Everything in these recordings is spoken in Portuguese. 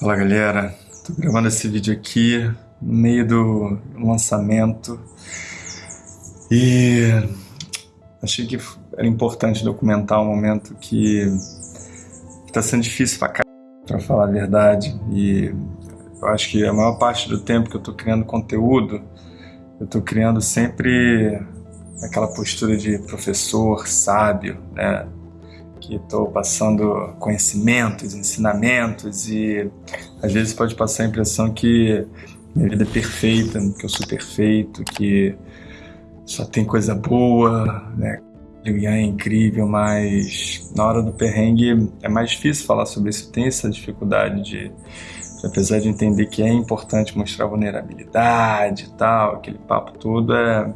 Fala galera, tô gravando esse vídeo aqui no meio do lançamento. E achei que era importante documentar um momento que tá sendo difícil pra cá, pra falar a verdade. E eu acho que a maior parte do tempo que eu tô criando conteúdo eu tô criando sempre aquela postura de professor sábio, né? Que estou passando conhecimentos, ensinamentos e às vezes pode passar a impressão que minha vida é perfeita, que eu sou perfeito, que só tem coisa boa, né? O Ian é incrível, mas na hora do perrengue é mais difícil falar sobre isso. Tem essa dificuldade de, de, apesar de entender que é importante mostrar vulnerabilidade e tal, aquele papo todo, é,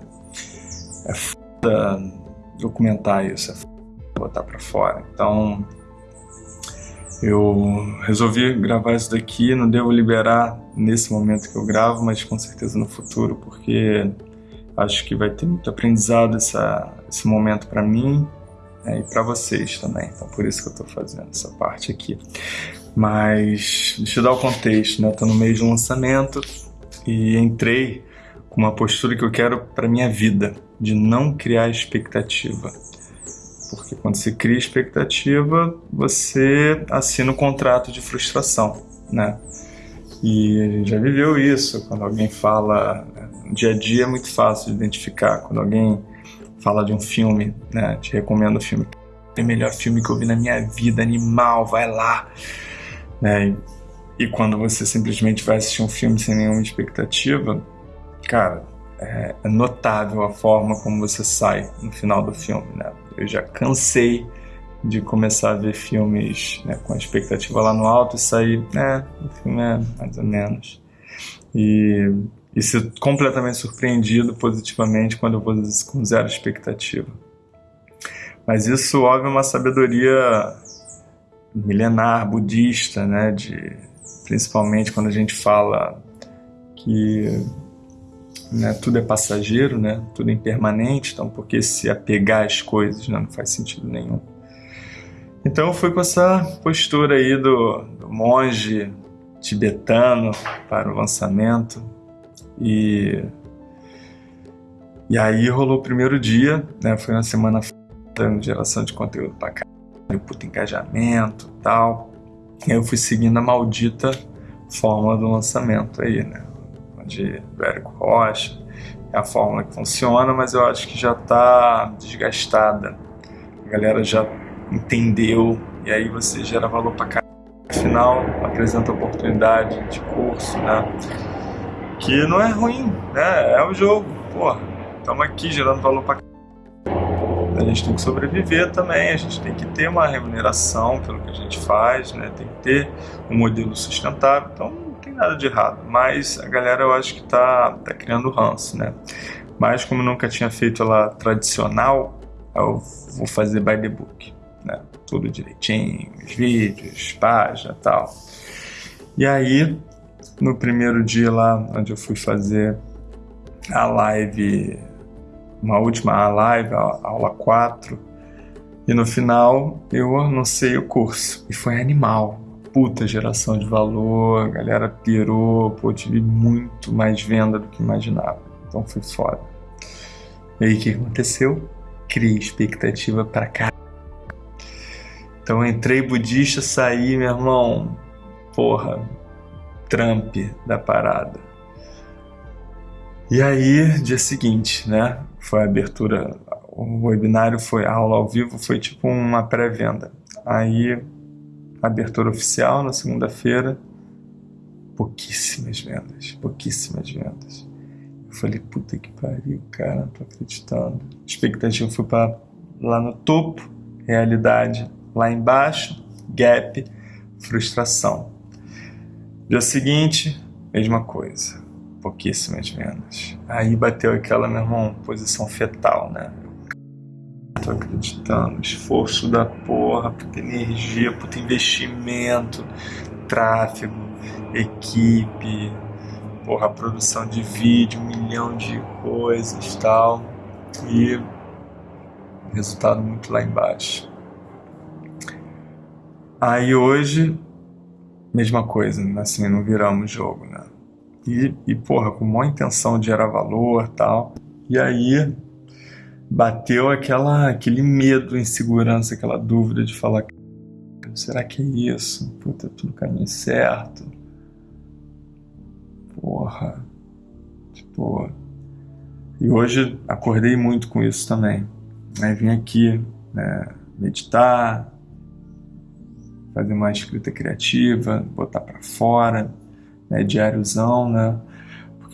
é foda documentar isso, é foda botar para fora. Então eu resolvi gravar isso daqui, não devo liberar nesse momento que eu gravo, mas com certeza no futuro, porque acho que vai ter muito aprendizado essa, esse momento para mim né, e para vocês também. Então por isso que eu estou fazendo essa parte aqui. Mas deixa eu dar o contexto, né? Estou no meio de um lançamento e entrei com uma postura que eu quero para minha vida, de não criar expectativa porque quando se cria expectativa, você assina um contrato de frustração, né? E a gente já viveu isso, quando alguém fala, no dia a dia é muito fácil de identificar, quando alguém fala de um filme, né, te recomendo o filme, é o melhor filme que eu vi na minha vida, animal, vai lá, né? E quando você simplesmente vai assistir um filme sem nenhuma expectativa, cara, é, notável a forma como você sai no final do filme, né? Eu já cansei de começar a ver filmes né, com a expectativa lá no alto e sair, é, o filme é mais ou menos. E, e ser completamente surpreendido positivamente quando eu vou com zero expectativa. Mas isso, óbvio, é uma sabedoria milenar, budista, né, de, principalmente quando a gente fala que né, tudo é passageiro, né, tudo é impermanente, então por que se apegar às coisas né, não faz sentido nenhum. Então eu fui com essa postura aí do, do monge tibetano para o lançamento e e aí rolou o primeiro dia, né, foi uma semana de geração de conteúdo para caralho, puto engajamento tal. E aí eu fui seguindo a maldita forma do lançamento aí, né? De, Érico Rocha, é a fórmula que funciona, mas eu acho que já está desgastada. A galera já entendeu e aí você gera valor para cá. Afinal, apresenta oportunidade de curso, né? Que não é ruim, né? É o jogo, porra. Estamos aqui gerando valor para a gente tem que sobreviver também, a gente tem que ter uma remuneração pelo que a gente faz, né? tem que ter um modelo sustentável. Então, nada de errado, mas a galera eu acho que tá, tá criando ranço, né? Mas como nunca tinha feito ela tradicional, eu vou fazer by the book, né? Tudo direitinho, os vídeos, página tal. E aí, no primeiro dia lá, onde eu fui fazer a live, uma última live, a aula 4, e no final eu anunciei o curso, e foi animal, puta geração de valor, a galera pirou, pô, tive muito mais venda do que imaginava. Então foi foda. E aí o que aconteceu? Criei expectativa pra cá. Então entrei budista, saí, meu irmão, porra, Trump da parada. E aí, dia seguinte, né? Foi a abertura, o webinário foi, a aula ao vivo foi tipo uma pré-venda. Aí abertura oficial na segunda-feira, pouquíssimas vendas, pouquíssimas vendas. Eu falei, puta que pariu, cara, não tô acreditando. Expectativa foi para lá no topo, realidade lá embaixo, gap, frustração. Dia seguinte, mesma coisa, pouquíssimas vendas. Aí bateu aquela, meu irmão, posição fetal, né? Tô acreditando. Esforço da porra, puta energia, puta investimento, tráfego, equipe, porra, produção de vídeo, um milhão de coisas tal. E resultado muito lá embaixo. Aí hoje mesma coisa, assim, não viramos jogo, né? E, e porra, com maior intenção de gerar valor tal. E aí bateu aquela, aquele medo, insegurança, aquela dúvida de falar será que é isso? Puta, tudo caminho certo. Porra. Tipo. E hoje acordei muito com isso também. Aí vim aqui né, meditar, fazer uma escrita criativa, botar para fora, né, diáriozão, né?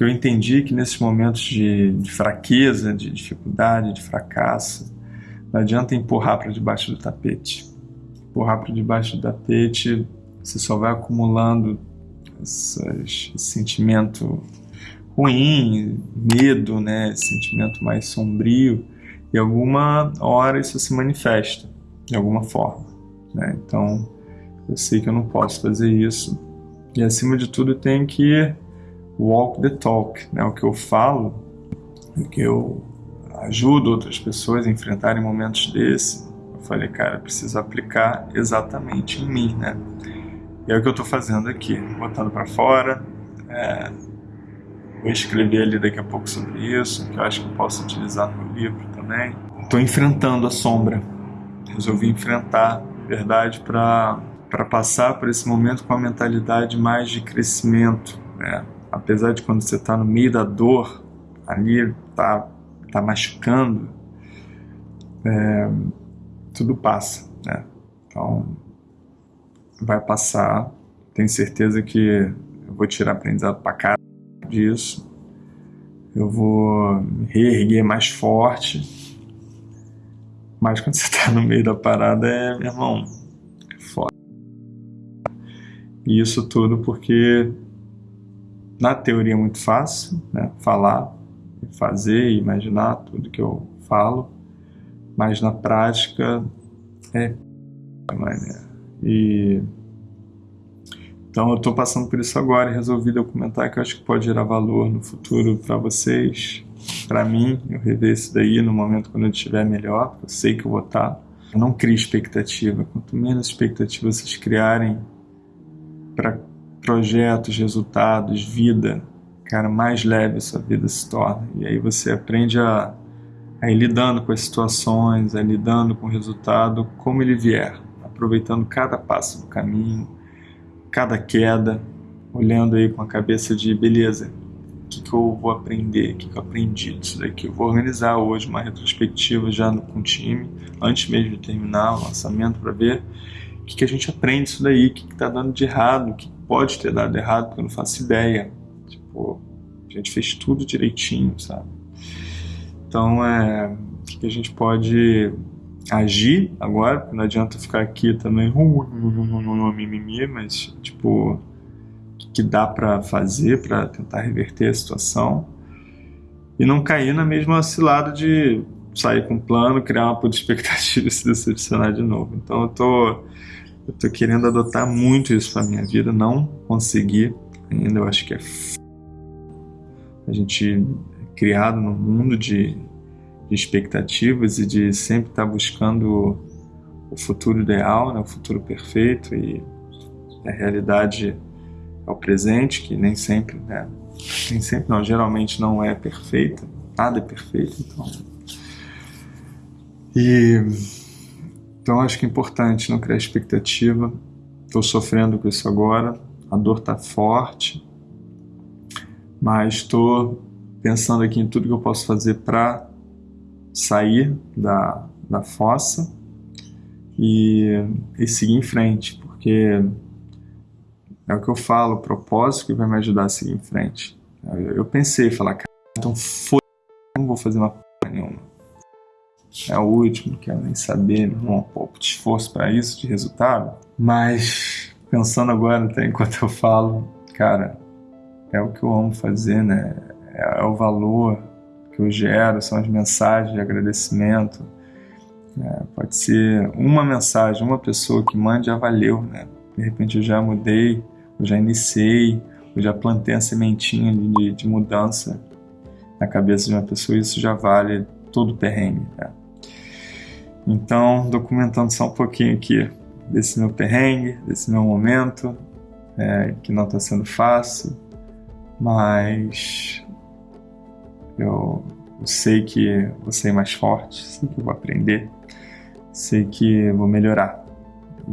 Porque eu entendi que nesses momentos de, de fraqueza, de dificuldade, de fracasso, não adianta empurrar para debaixo do tapete. Empurrar para debaixo do tapete, você só vai acumulando essas, esse sentimento ruim, medo, né, esse sentimento mais sombrio, e alguma hora isso se manifesta de alguma forma. Né? Então, eu sei que eu não posso fazer isso. E acima de tudo, tenho que walk the talk, né? O que eu falo, o que eu ajudo outras pessoas a enfrentarem momentos desse. Eu falei, cara, preciso aplicar exatamente em mim, né? E é o que eu estou fazendo aqui, botando para fora. É, vou escrever ali daqui a pouco sobre isso, que eu acho que eu posso utilizar no livro também. Estou enfrentando a sombra. Resolvi enfrentar, verdade, para para passar por esse momento com a mentalidade mais de crescimento, né? Apesar de quando você está no meio da dor, ali tá, tá machucando, é, tudo passa, né? Então, vai passar. Tenho certeza que eu vou tirar aprendizado para cá disso. Eu vou me reerguer mais forte. Mas quando você está no meio da parada, é, meu irmão, e isso tudo porque na teoria é muito fácil, né? Falar, fazer, imaginar tudo que eu falo, mas na prática é né? e então eu estou passando por isso agora e resolvi documentar que eu acho que pode gerar valor no futuro para vocês, para mim, eu rever isso daí no momento quando eu estiver melhor, eu sei que eu vou estar. Tá. não crie expectativa, quanto menos expectativa vocês criarem para projetos, resultados, vida, cara, mais leve a sua vida se torna. E aí você aprende a, a ir lidando com as situações, a ir lidando com o resultado como ele vier, aproveitando cada passo do caminho, cada queda, olhando aí com a cabeça de beleza, o que, que eu vou aprender, o que, que eu aprendi disso daqui. Eu vou organizar hoje uma retrospectiva já no, com o time, antes mesmo de terminar o lançamento, para ver o que, que a gente aprende isso daí, o que está dando de errado, o que pode ter dado errado, porque eu não faço ideia. Tipo, a gente fez tudo direitinho, sabe? Então, é, o que, a gente pode agir agora, não adianta ficar aqui também, mimimi, mas, tipo, o que dá para fazer para tentar reverter a situação e não cair na mesma cilada de sair com um plano, criar uma puta expectativa e se decepcionar de novo. Então eu tô eu tô querendo adotar muito isso pra minha vida, não consegui ainda, eu acho que é f... a gente é criado num mundo de, de expectativas e de sempre estar tá buscando o futuro ideal, né, o futuro perfeito e a realidade é o presente, que nem sempre, né, nem sempre não, geralmente não é perfeita, nada é perfeito, então. E então acho que é importante não criar expectativa. Estou sofrendo com isso agora, a dor está forte, mas estou pensando aqui em tudo que eu posso fazer para sair da, da fossa e, e seguir em frente, porque é o que eu falo, o propósito que vai me ajudar a seguir em frente. Eu, pensei, falar, cara, então foi, não vou fazer uma porra nenhuma é o último, quero nem saber, não pouco de esforço para isso, de resultado. Mas pensando agora, até enquanto eu falo, cara, é o que eu amo fazer, né? É, é o valor que eu gero, são as mensagens de agradecimento. É, pode ser uma mensagem, uma pessoa que mande, já valeu, né? De repente eu já mudei, eu já iniciei, eu já plantei a sementinha de, de mudança na cabeça de uma pessoa, isso já vale todo o perrengue, né? Então, documentando só um pouquinho aqui desse meu perrengue, desse meu momento, é, que não está sendo fácil, mas eu, eu sei que vou ser mais forte, sei que vou aprender, sei que vou melhorar.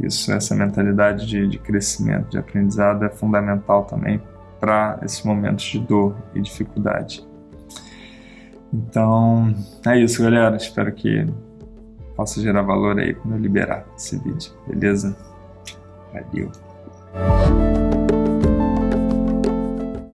Isso, essa mentalidade de, de crescimento, de aprendizado é fundamental também para esses momentos de dor e dificuldade. Então, é isso, galera. Espero que possa gerar valor aí quando eu liberar esse vídeo, beleza? Valeu!